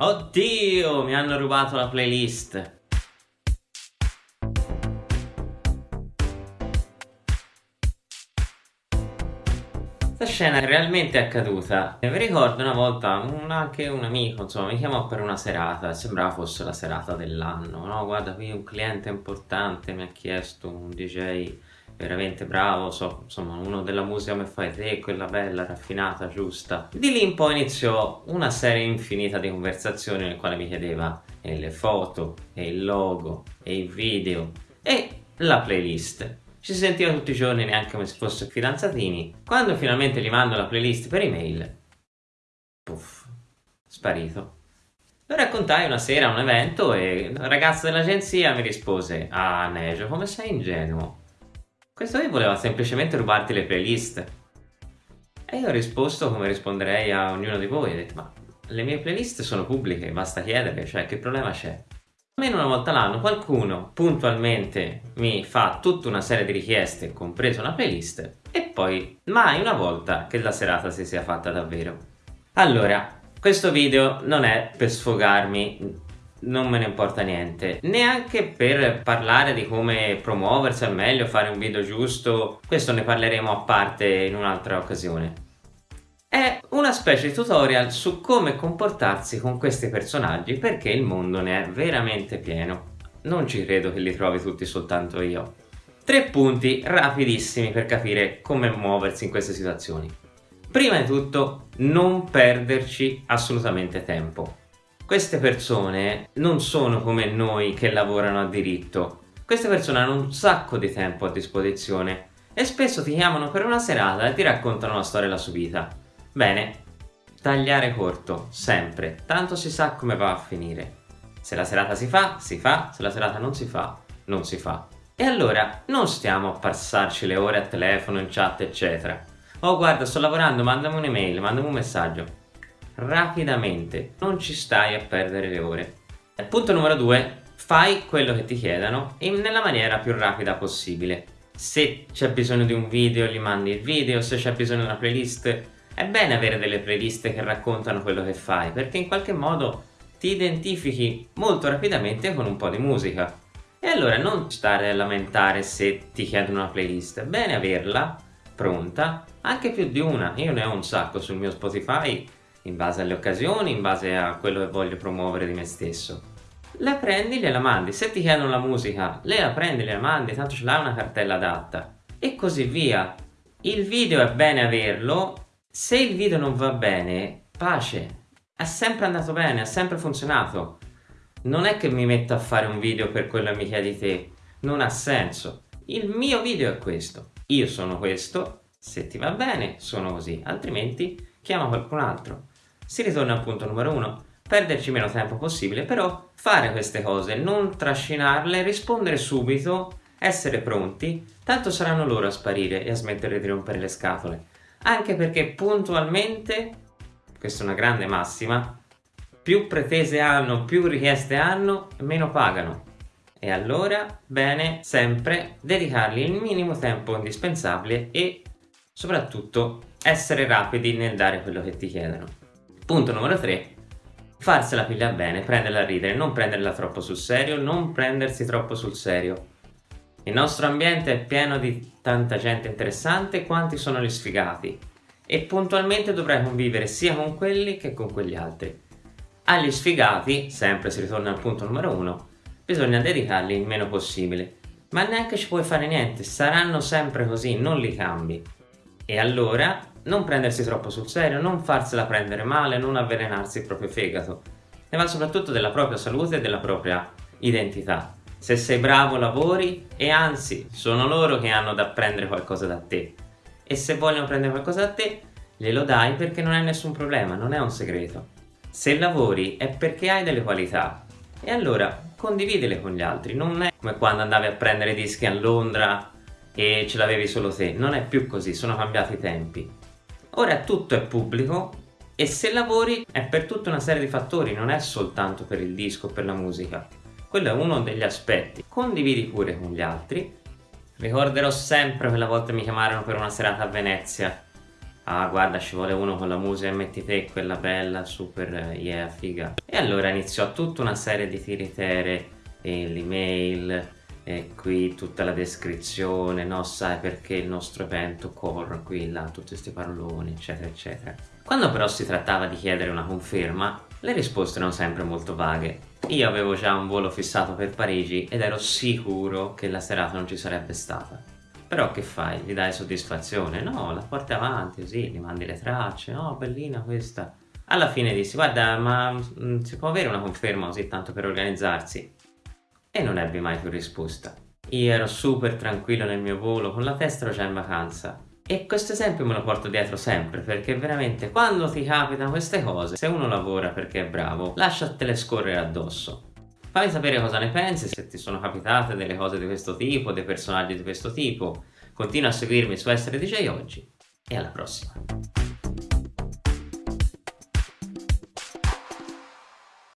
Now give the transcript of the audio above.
Oddio, mi hanno rubato la playlist. Questa scena è realmente accaduta. Mi ricordo una volta un, anche un amico, insomma, mi chiamò per una serata, sembrava fosse la serata dell'anno, no? Guarda, qui un cliente importante mi ha chiesto un DJ veramente bravo, so, insomma uno della musica come fai te, quella bella, raffinata, giusta. Di lì in poi iniziò una serie infinita di conversazioni nel quale mi chiedeva e le foto, e il logo, e i video, e la playlist. Ci sentiva tutti i giorni neanche come se fossero fidanzatini. Quando finalmente gli mando la playlist per email, puff, sparito. Lo raccontai una sera a un evento e il ragazzo dell'agenzia mi rispose Ah Nejo, come sei ingenuo? Questo qui voleva semplicemente rubarti le playlist. E io ho risposto come risponderei a ognuno di voi, ho detto ma le mie playlist sono pubbliche, basta chiedere, cioè che problema c'è? Almeno una volta l'anno qualcuno puntualmente mi fa tutta una serie di richieste, compresa una playlist, e poi mai una volta che la serata si sia fatta davvero. Allora, questo video non è per sfogarmi non me ne importa niente. Neanche per parlare di come promuoversi al meglio fare un video giusto questo ne parleremo a parte in un'altra occasione. È una specie di tutorial su come comportarsi con questi personaggi perché il mondo ne è veramente pieno. Non ci credo che li trovi tutti soltanto io. Tre punti rapidissimi per capire come muoversi in queste situazioni. Prima di tutto non perderci assolutamente tempo queste persone non sono come noi che lavorano a diritto. Queste persone hanno un sacco di tempo a disposizione e spesso ti chiamano per una serata e ti raccontano la storia della sua vita. Bene, tagliare corto, sempre, tanto si sa come va a finire. Se la serata si fa, si fa, se la serata non si fa, non si fa. E allora non stiamo a passarci le ore a telefono, in chat, eccetera. Oh guarda, sto lavorando, mandami un'email, mandami un messaggio rapidamente, non ci stai a perdere le ore. Punto numero due, fai quello che ti chiedano nella maniera più rapida possibile. Se c'è bisogno di un video gli mandi il video, se c'è bisogno di una playlist, è bene avere delle playlist che raccontano quello che fai, perché in qualche modo ti identifichi molto rapidamente con un po' di musica. E allora non stare a lamentare se ti chiedono una playlist, è bene averla pronta, anche più di una, io ne ho un sacco sul mio Spotify in base alle occasioni, in base a quello che voglio promuovere di me stesso. La prendi, gliela mandi, se ti chiedono la musica, lei la prendi, gliela mandi, tanto ce l'ha una cartella adatta e così via. Il video è bene averlo, se il video non va bene, pace, è sempre andato bene, ha sempre funzionato. Non è che mi metto a fare un video per quello che mi chiedi te, non ha senso. Il mio video è questo, io sono questo, se ti va bene sono così, altrimenti chiama qualcun altro. Si ritorna al punto numero uno, perderci meno tempo possibile, però fare queste cose, non trascinarle, rispondere subito, essere pronti, tanto saranno loro a sparire e a smettere di rompere le scatole. Anche perché puntualmente, questa è una grande massima, più pretese hanno, più richieste hanno, meno pagano. E allora, bene, sempre dedicargli il minimo tempo indispensabile e soprattutto essere rapidi nel dare quello che ti chiedono. Punto numero 3. Farsela piglia bene, prenderla a ridere, non prenderla troppo sul serio, non prendersi troppo sul serio. Il nostro ambiente è pieno di tanta gente interessante quanti sono gli sfigati e puntualmente dovrai convivere sia con quelli che con quegli altri. Agli sfigati, sempre si ritorna al punto numero 1, bisogna dedicarli il meno possibile, ma neanche ci puoi fare niente, saranno sempre così, non li cambi. E allora non prendersi troppo sul serio, non farsela prendere male, non avvelenarsi il proprio fegato. Ne va soprattutto della propria salute e della propria identità. Se sei bravo lavori e anzi sono loro che hanno da prendere qualcosa da te. E se vogliono prendere qualcosa da te, glielo dai perché non è nessun problema, non è un segreto. Se lavori è perché hai delle qualità e allora condividile con gli altri, non è come quando andavi a prendere dischi a Londra e ce l'avevi solo te, non è più così, sono cambiati i tempi. Ora tutto è pubblico e se lavori è per tutta una serie di fattori, non è soltanto per il disco per la musica. Quello è uno degli aspetti. Condividi pure con gli altri. Ricorderò sempre quella volta mi chiamarono per una serata a Venezia. ah guarda ci vuole uno con la musica metti te quella bella super yeah figa e allora iniziò tutta una serie di tiritere l'email e qui tutta la descrizione no sai perché il nostro evento corre qui là tutti questi paroloni eccetera eccetera quando però si trattava di chiedere una conferma le risposte erano sempre molto vaghe io avevo già un volo fissato per Parigi ed ero sicuro che la serata non ci sarebbe stata però che fai? Gli dai soddisfazione? No, la porti avanti così, gli mandi le tracce, no, bellina questa. Alla fine dissi, guarda, ma mh, mm, si può avere una conferma così tanto per organizzarsi? E non ebbi mai più risposta. Io ero super tranquillo nel mio volo, con la testa già in vacanza. E questo esempio me lo porto dietro sempre, perché veramente quando ti capitano queste cose, se uno lavora perché è bravo, lasciatele scorrere addosso. Fammi sapere cosa ne pensi, se ti sono capitate delle cose di questo tipo, dei personaggi di questo tipo. Continua a seguirmi su Essere DJ Oggi e alla prossima.